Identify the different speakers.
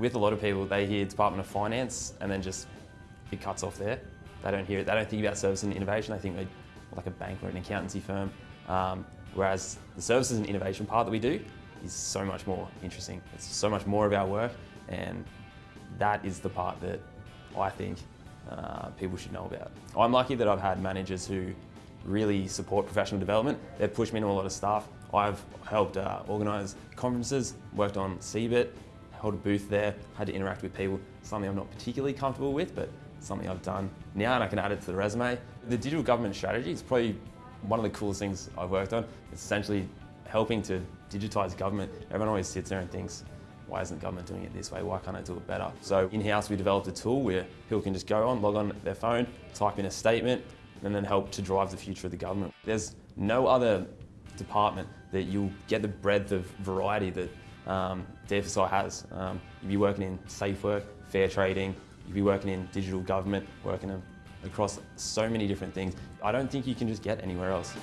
Speaker 1: with a lot of people, they hear Department of Finance and then just it cuts off there. They don't hear it. They don't think about service and innovation. They think they're like a bank or an accountancy firm. Um, whereas the services and innovation part that we do is so much more interesting. It's so much more of our work, and that is the part that I think uh, people should know about. I'm lucky that I've had managers who really support professional development. They've pushed me into a lot of stuff. I've helped uh, organise conferences, worked on CeBIT, held a booth there, had to interact with people, something I'm not particularly comfortable with, but something I've done now and I can add it to the resume. The digital government strategy is probably one of the coolest things I've worked on. It's essentially helping to digitise government. Everyone always sits there and thinks, why isn't government doing it this way? Why can't I do it better? So in-house we developed a tool where people can just go on, log on their phone, type in a statement, and then help to drive the future of the government. There's no other department that you'll get the breadth of variety that um, DFSI has. Um, you'll be working in safe work, fair trading, you'd be working in digital government, working across so many different things. I don't think you can just get anywhere else.